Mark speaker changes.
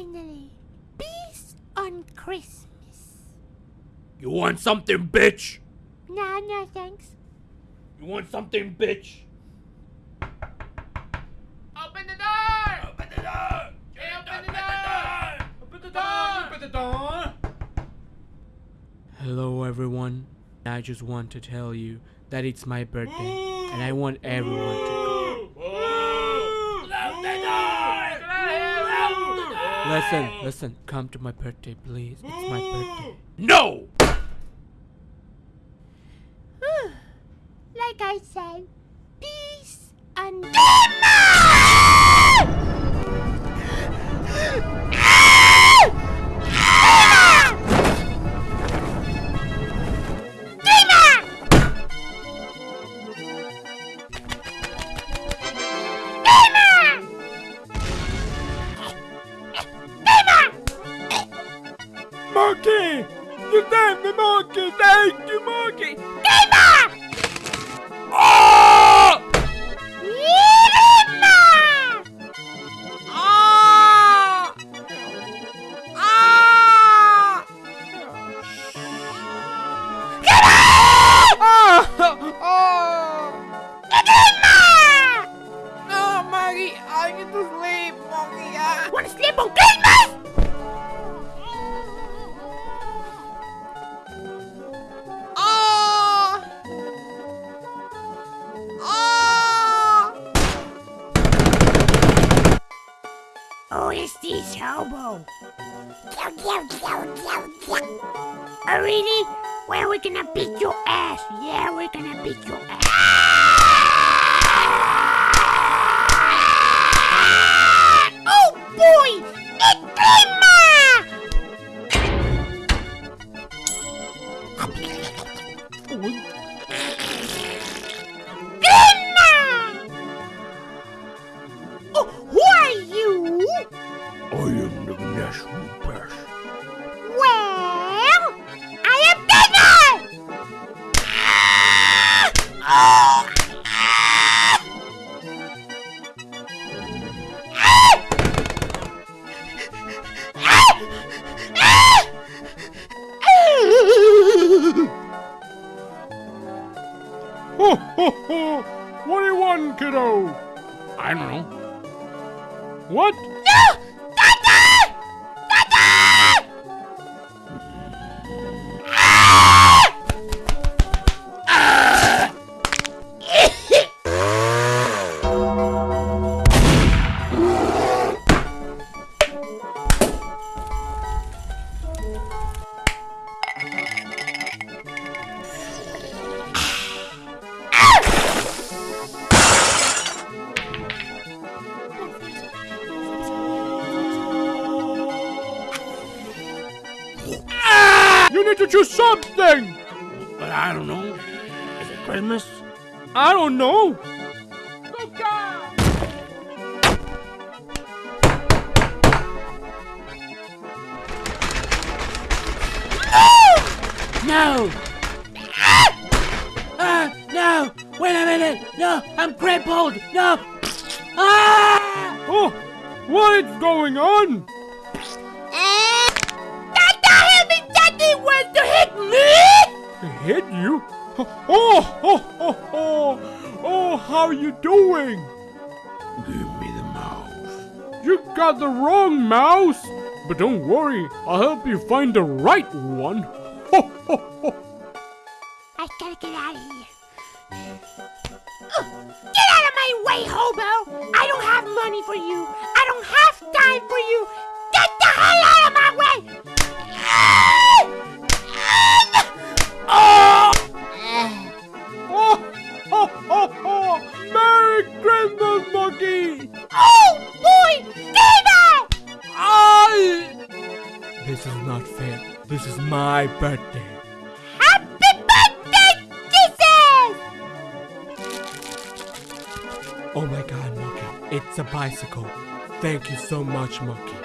Speaker 1: Finally, peace on Christmas.
Speaker 2: You want something, bitch?
Speaker 1: Nah, no thanks.
Speaker 2: You want something, bitch?
Speaker 3: Open the door!
Speaker 2: Open the door!
Speaker 3: Open the door!
Speaker 2: Open the door!
Speaker 3: Open the door!
Speaker 4: Hello everyone. I just want to tell you that it's my birthday and I want everyone to come.
Speaker 2: Lock the door! Lock the door!
Speaker 4: Listen, listen, come to my birthday please. It's my birthday.
Speaker 2: No!
Speaker 1: Like I said, peace on
Speaker 3: Need to sleep, Maggie. ah.
Speaker 1: Wanna sleep on Christmas?
Speaker 3: Ah! Ah!
Speaker 1: Oh, it's this hobo. Yow, yow, yow, yow, yow. Oh, really? Well, we're gonna beat your ass. Yeah, we're gonna beat your ass. Yeah.
Speaker 2: Ho ho ho! What do you want, kiddo? I don't know. What? You need to choose something! But I don't know. Is it Christmas? I don't know.
Speaker 4: No! Ah! No! Wait a minute! No! I'm crippled! No! Ah!
Speaker 2: Oh, what is going on?
Speaker 1: Hit
Speaker 2: you? Oh, oh, oh, oh, oh, how are you doing? Give me the mouse. You got the wrong mouse. But don't worry, I'll help you find the right one. Ho, ho, ho.
Speaker 1: I gotta get out of here. Ugh, Get out of my way, hobo! I don't have money for you. I don't have time for you.
Speaker 2: Christmas, monkey.
Speaker 1: Oh, boy! Gamer!
Speaker 2: I.
Speaker 4: This is not fair. This is my birthday.
Speaker 1: Happy birthday, Jesus!
Speaker 4: Oh my god, Monkey. It's a bicycle. Thank you so much, Monkey.